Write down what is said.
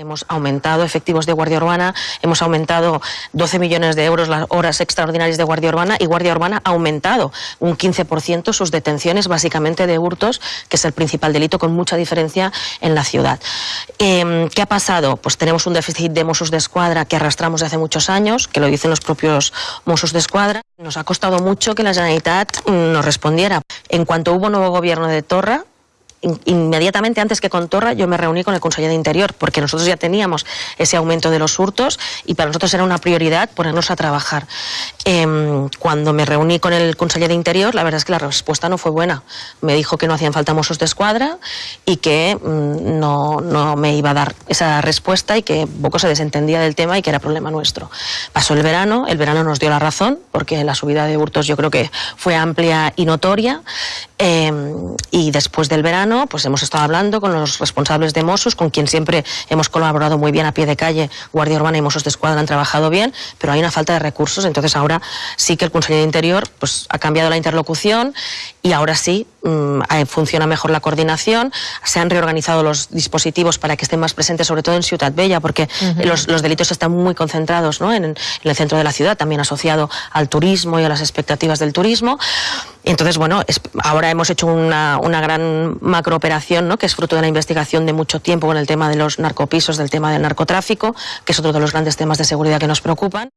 Hemos aumentado efectivos de Guardia Urbana, hemos aumentado 12 millones de euros las horas extraordinarias de Guardia Urbana y Guardia Urbana ha aumentado un 15% sus detenciones básicamente de hurtos, que es el principal delito con mucha diferencia en la ciudad. Eh, ¿Qué ha pasado? Pues tenemos un déficit de Mossos de Escuadra que arrastramos de hace muchos años, que lo dicen los propios Mossos de Escuadra. Nos ha costado mucho que la Generalitat mm, nos respondiera. En cuanto hubo nuevo gobierno de Torra, inmediatamente antes que con Torra yo me reuní con el Consejo de Interior porque nosotros ya teníamos ese aumento de los hurtos y para nosotros era una prioridad ponernos a trabajar. Eh, cuando me reuní con el Consejo de Interior la verdad es que la respuesta no fue buena. Me dijo que no hacían falta mozos de escuadra y que mmm, no, no, me iba a dar esa respuesta y que poco se desentendía del tema y que era problema nuestro. Pasó el verano, el verano nos dio la razón porque la subida de hurtos yo creo que fue amplia y notoria eh, y después del verano pues hemos estado hablando con los responsables de Mossos, con quien siempre hemos colaborado muy bien a pie de calle, Guardia Urbana y Mossos de Escuadra han trabajado bien, pero hay una falta de recursos, entonces ahora sí que el Consejo de Interior pues, ha cambiado la interlocución y ahora sí mmm, funciona mejor la coordinación, se han reorganizado los dispositivos para que estén más presentes, sobre todo en Ciudad Bella, porque uh -huh. los, los, delitos están muy concentrados ¿no? en, en, el centro de la ciudad, también asociado al turismo y a las expectativas del turismo. Entonces, bueno, es, ahora hemos hecho una, una gran macrooperación, ¿no? que es fruto de la investigación de mucho tiempo con el tema de los narcopisos, del tema del narcotráfico, que es otro de los grandes temas de seguridad que nos preocupan.